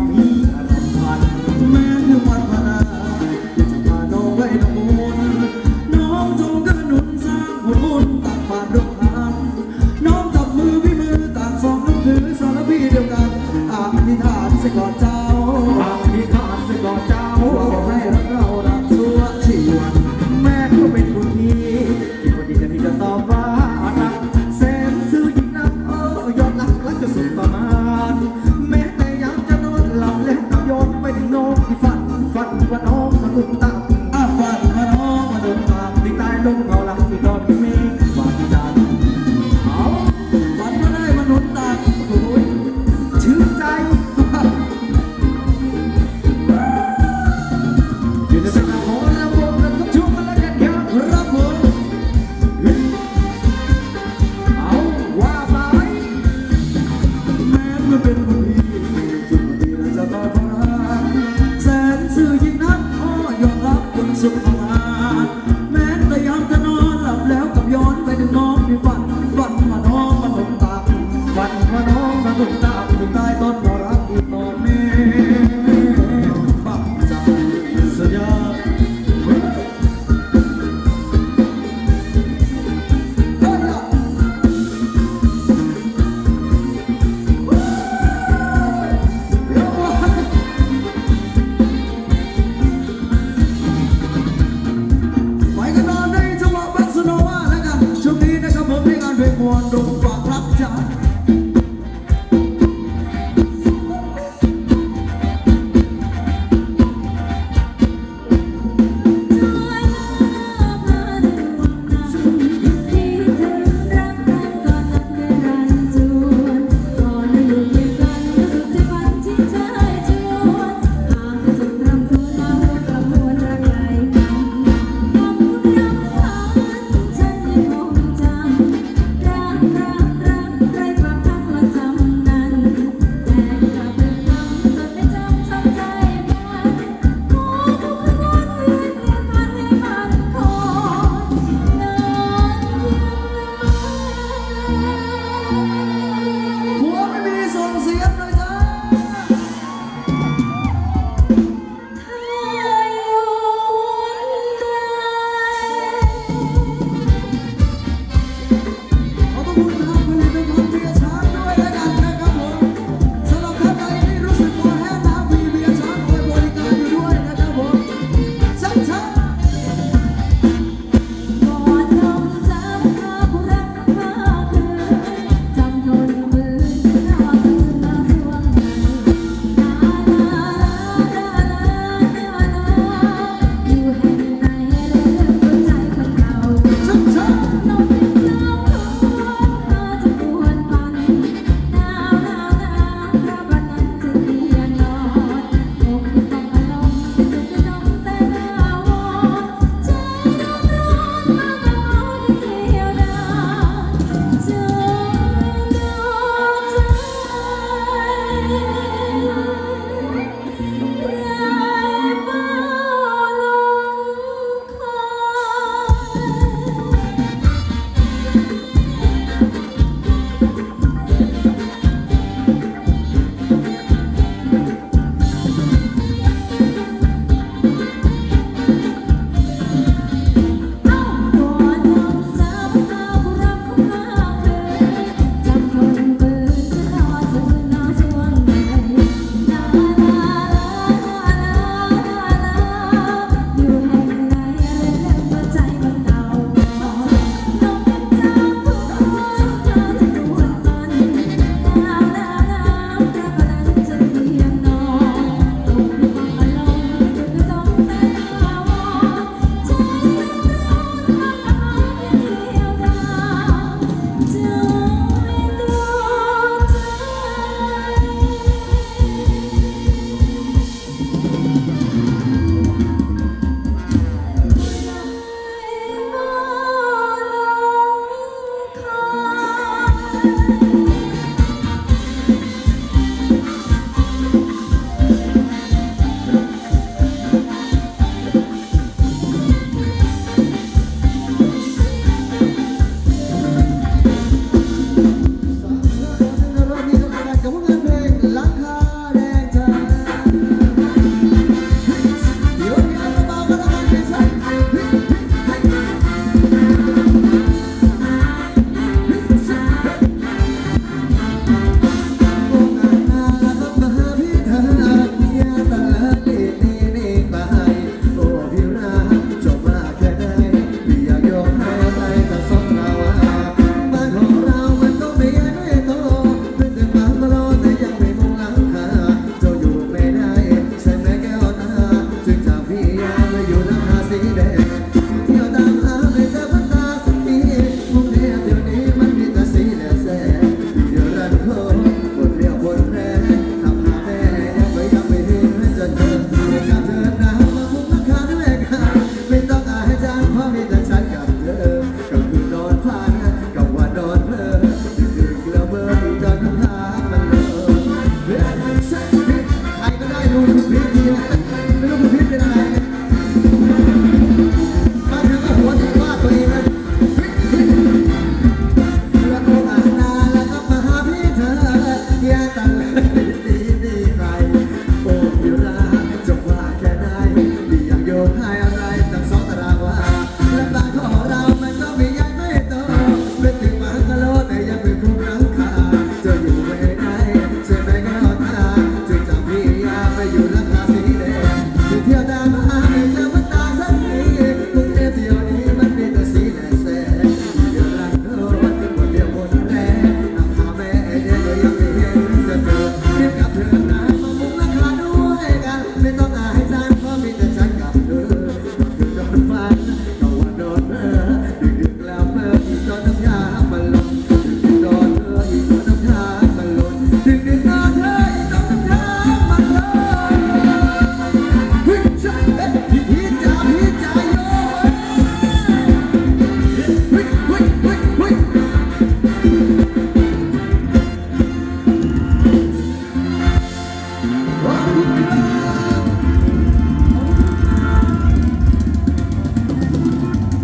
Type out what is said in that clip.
Thank you. ถึงหน้าไปถึงใต้ต้น